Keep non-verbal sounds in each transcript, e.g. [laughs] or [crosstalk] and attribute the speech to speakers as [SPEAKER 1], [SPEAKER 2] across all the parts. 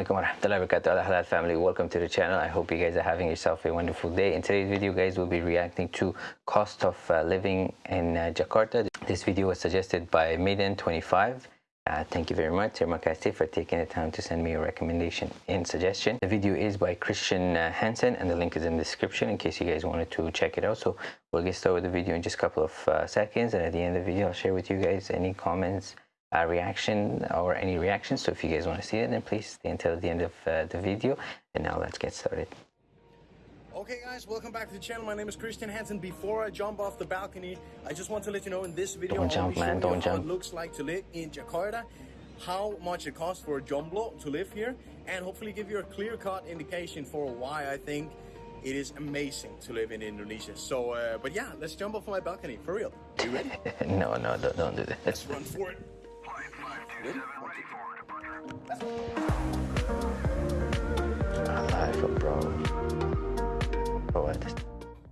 [SPEAKER 1] alaikum warahmatullahi wabarakatuh. Al Halal family. Welcome to the channel. I hope you guys are having yourself a wonderful day. In today's video guys we'll be reacting to cost of uh, living in uh, Jakarta. This video was suggested by Maiden25 uh, thank you very much. Terima kasih for taking the time to send me a recommendation and suggestion. The video is by Christian uh, Hansen and the link is in the description in case you guys wanted to check it out. So we'll get started with the video in just a couple of uh, seconds. And at the end of the video I'll share with you guys any comments uh, reaction or any reactions so if you guys want to see it then please stay until the end of uh, the video and now let's get started
[SPEAKER 2] Okay guys, welcome back to the channel. My name is Christian Hansen. Before I jump off the balcony, I just want to let you know in this video
[SPEAKER 1] don't jump, man, don't jump.
[SPEAKER 2] it looks like to live in Jakarta, how much it costs for a jomblo to live here, and hopefully give you a clear-cut indication for why I think it is amazing to live in Indonesia. So, uh, but yeah, let's jump off my balcony, for real. Are you ready? [laughs]
[SPEAKER 1] no, no, don't, don't do that.
[SPEAKER 2] Let's run for it. Ready?
[SPEAKER 1] Alive, bro. Oh,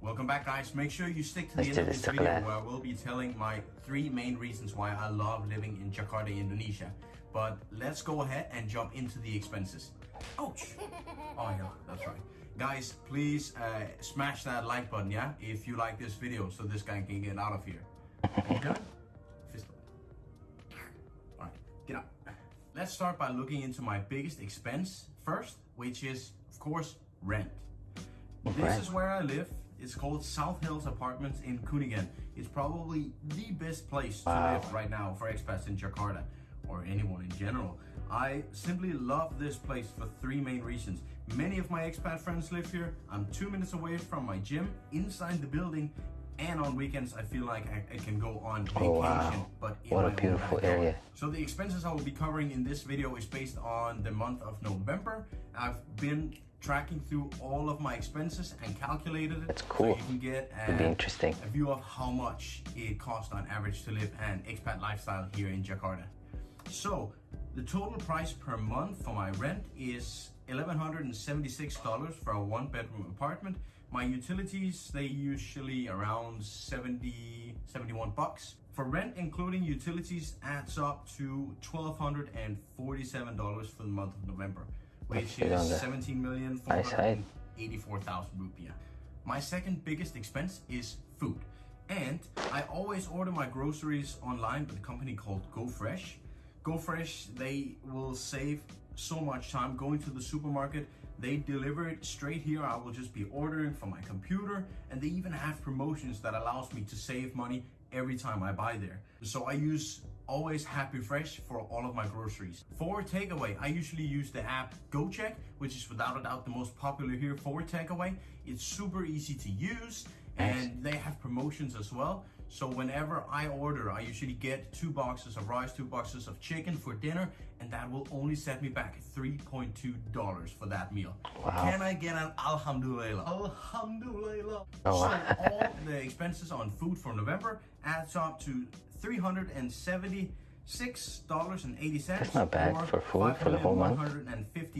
[SPEAKER 2] Welcome back guys, make sure you stick to the
[SPEAKER 1] Let's
[SPEAKER 2] end of this video
[SPEAKER 1] chocolate.
[SPEAKER 2] where I will be telling my three main reasons why I love living in Jakarta, Indonesia. But let's go ahead and jump into the expenses. Ouch! [laughs] Oh yeah, that's right. Guys, please uh, smash that like button, yeah? If you like this video so this guy can get out of here. [laughs] Are get up. Let's start by looking into my biggest expense first, which is, of course, rent. This is where I live. It's called South Hills Apartments in Kuningan. It's probably the best place to
[SPEAKER 1] Wow.
[SPEAKER 2] live right now for expats in Jakarta or anyone in general. I simply love this place for three main reasons. Many of my expat friends live here. I'm two minutes away from my gym inside the building. And on weekends, I feel like I, I can go on vacation,
[SPEAKER 1] Oh, wow.
[SPEAKER 2] but in
[SPEAKER 1] What a beautiful area.
[SPEAKER 2] So the expenses I will be covering in this video is based on the month of November. I've been tracking through all of my expenses and calculated it.
[SPEAKER 1] That's cool.
[SPEAKER 2] So you can get a,
[SPEAKER 1] It'd be interesting.
[SPEAKER 2] a view of how much it costs on average to live an expat lifestyle here in Jakarta. So the total price per month for my rent is $1,176 for a one bedroom apartment. My utilities, they usually around 70, 71 bucks. For rent, including utilities, adds up to $1,247 for the month of November, which is
[SPEAKER 1] that.
[SPEAKER 2] 17 million
[SPEAKER 1] Nice hike.
[SPEAKER 2] 84,000 rupiah. My second biggest expense is food. And I always order my groceries online with a company called GoFresh. GoFresh, they will save so much time going to the supermarket. They deliver it straight here. I will just be ordering from my computer and they even have promotions that allows me to save money every time I buy there. So I use always Happy Fresh for all of my groceries. For takeaway, I usually use the app Gojek, which is without a doubt the most popular here for takeaway. It's super easy to use and they have promotions as well. So whenever I order, I usually get two boxes of rice, two boxes of chicken for dinner, and that will only set me back $3.2 for that meal.
[SPEAKER 1] Wow.
[SPEAKER 2] Can I get an alhamdulillah? Alhamdulillah.
[SPEAKER 1] Oh,
[SPEAKER 2] so [laughs] all the expenses on food for November adds up to $376.80.
[SPEAKER 1] That's not bad for food for the whole month.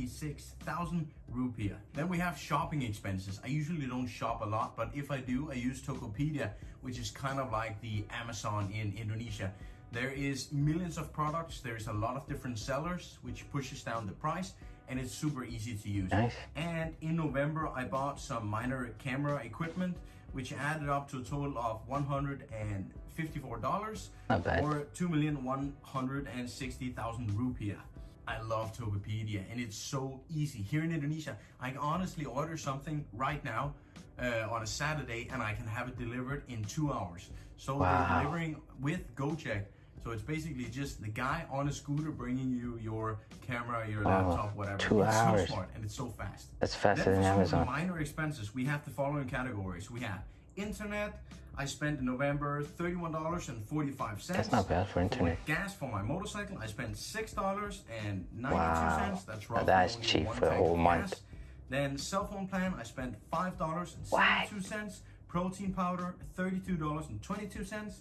[SPEAKER 2] 156,000 rupiah. Then we have shopping expenses. I usually don't shop a lot, but if I do, I use Tokopedia, which is kind of like the Amazon in Indonesia. There is millions of products. There's a lot of different sellers, which pushes down the price, and it's super easy to use.
[SPEAKER 1] Nice.
[SPEAKER 2] And in November, I bought some minor camera equipment, which added up to a total of $154
[SPEAKER 1] Not bad.
[SPEAKER 2] or 2,160,000 rupiah. I love Tokopedia and it's so easy. Here in Indonesia, I can honestly order something right now uh, on a Saturday and I can have it delivered in two hours. So
[SPEAKER 1] Wow.
[SPEAKER 2] they're delivering with Gojek. So it's basically just the guy on a scooter bringing you your camera, your laptop, whatever.
[SPEAKER 1] Two
[SPEAKER 2] it's
[SPEAKER 1] hours.
[SPEAKER 2] so smart and it's so fast.
[SPEAKER 1] That's faster
[SPEAKER 2] Then
[SPEAKER 1] than
[SPEAKER 2] for some of
[SPEAKER 1] Amazon.
[SPEAKER 2] minor expenses, we have the following categories. We have internet. I spent in November $31.45.
[SPEAKER 1] That's not bad for internet.
[SPEAKER 2] Gas for my motorcycle, I spent $6.92.
[SPEAKER 1] Wow.
[SPEAKER 2] That's roughly
[SPEAKER 1] that's cheap for
[SPEAKER 2] tank
[SPEAKER 1] whole month.
[SPEAKER 2] gas. Then cell phone plan, I spent $5.72. Protein powder, $32.22.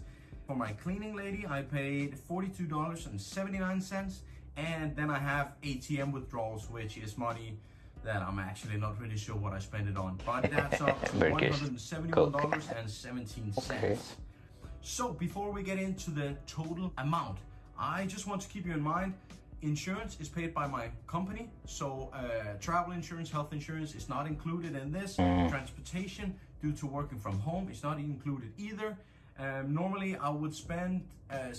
[SPEAKER 2] For my cleaning lady, I paid $42.79. And then I have ATM withdrawals, which is money that I'm actually not really sure what I spent it on. But [laughs] that's up to
[SPEAKER 1] Very
[SPEAKER 2] $171.17.
[SPEAKER 1] Okay.
[SPEAKER 2] So before we get into the total amount, I just want to keep you in mind, insurance is paid by my company, so uh, travel insurance, health insurance is not included in this. Transportation, due to working from home, is not included either. Um, normally, I would spend uh,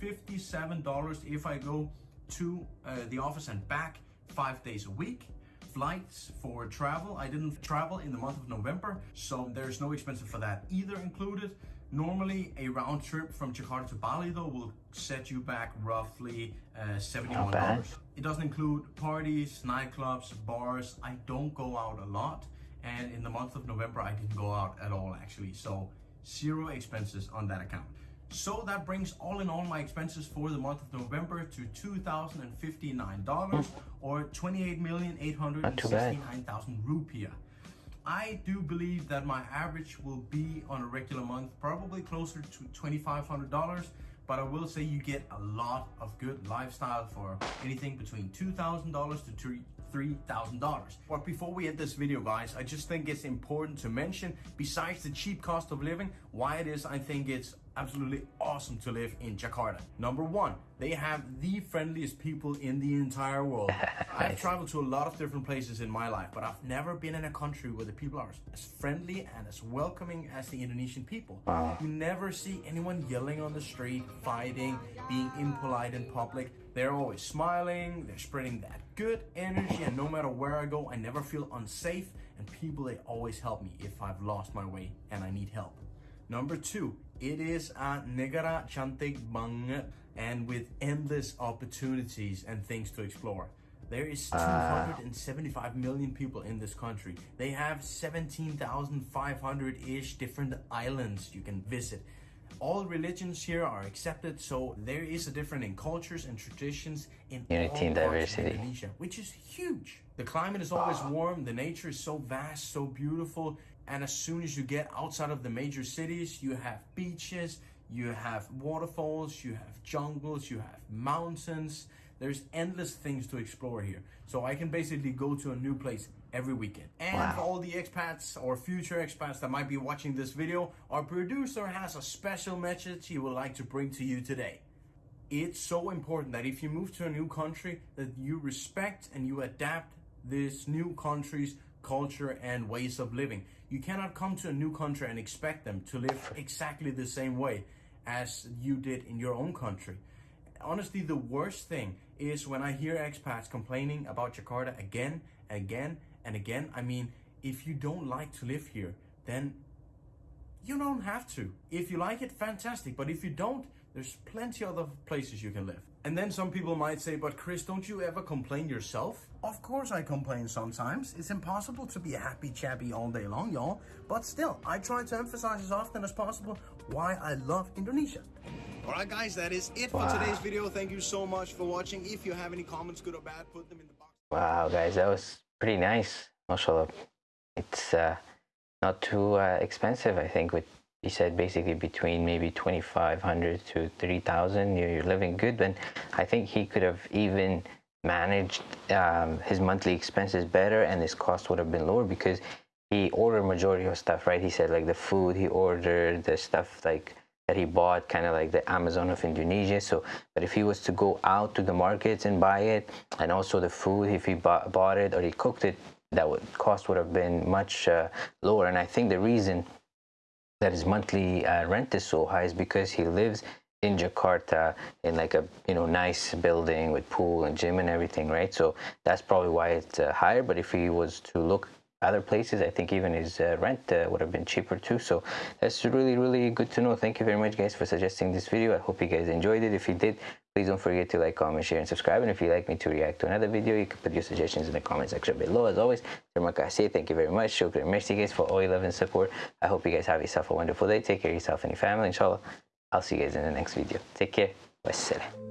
[SPEAKER 2] $57 if I go to uh, the office and back five days a week. Flights for travel, I didn't travel in the month of November, so there's no expenses for that either included. Normally, a round trip from Jakarta to Bali though will set you back roughly uh, $71. It doesn't include parties, nightclubs, bars. I don't go out a lot, and in the month of November, I didn't go out at all actually. So zero expenses on that account. So that brings all in all my expenses for the month of November to $2,059 hmm. or 28,869,000 rupiah. I do believe that my average will be on a regular month probably closer to $2,500, but I will say you get a lot of good lifestyle for anything between $2,000 to three- $3,000. But before we end this video, guys, I just think it's important to mention, besides the cheap cost of living, why it is I think it's absolutely awesome to live in Jakarta. Number one, they have the friendliest people in the entire world. [laughs] I've traveled to a lot of different places in my life, but I've never been in a country where the people are as friendly and as welcoming as the Indonesian people. You never see anyone yelling on the street, fighting, being impolite in public. They're always smiling, they're spreading that good energy, and no matter where I go, I never feel unsafe. And people, they always help me if I've lost my way and I need help. Number two, it is a negara cantik banget and with endless opportunities and things to explore. There is ah. 275 million people in this country. They have 17,500-ish different islands you can visit. All religions here are accepted, so there is a difference in cultures and traditions in
[SPEAKER 1] Unity
[SPEAKER 2] all
[SPEAKER 1] and
[SPEAKER 2] parts of
[SPEAKER 1] diversity.
[SPEAKER 2] Indonesia, which is huge. The climate is always ah. warm, the nature is so vast, so beautiful, and as soon as you get outside of the major cities, you have beaches, you have waterfalls, you have jungles, you have mountains. There's endless things to explore here. So I can basically go to a new place every weekend. And for all the expats or future expats that might be watching this video, our producer has a special message he would like to bring to you today it's so important that if you move to a new country that you respect and you adapt this new country's culture and ways of living you cannot come to a new country and expect them to live exactly the same way as you did in your own country honestly the worst thing is when i hear expats complaining about jakarta again and again and again i mean if you don't like to live here then you don't have to. If you like it, fantastic. But if you don't, there's plenty other places you can live. And then some people might say, but Chris, don't you ever complain yourself? Of course I complain sometimes. It's impossible to be a happy chappy all day long, y'all. But still, I try to emphasize as often as possible why I love Indonesia. Alright guys, that is it for today's video. Thank you so much for watching. If you have any comments, good or bad, put them in the box.
[SPEAKER 1] Wow, guys, that was pretty nice. Mashallah. It's uh, not too uh, expensive, I think. With you said basically between maybe 2,500 to 3,000, you're, you're living good. And I think he could have even managed um, his monthly expenses better, and his cost would have been lower because he ordered majority of stuff, right? He said like the food he ordered, the stuff like that he bought, kind of like the Amazon of Indonesia. So, but if he was to go out to the markets and buy it, and also the food, if he bought, bought it or he cooked it, that would cost would have been much uh, lower. And I think the reason that his monthly uh, rent is so high is because he lives in Jakarta in like a you know nice building with pool and gym and everything, right? So that's probably why it's uh, higher. But if he was to look other places, I think even his uh, rent uh, would have been cheaper too. So that's really really good to know. Thank you very much, guys, for suggesting this video. I hope you guys enjoyed it. If you did, please don't forget to like, comment, share, and subscribe. And if you'd like me to react to another video, you can put your suggestions in the comment section below. As always. Thank you very much. Shukran. Merci, guys, for all your love and support. I hope you guys have yourself a wonderful day. Take care of yourself and your family. Inshallah, I'll see you guys in the next video. Take care. Wassalam.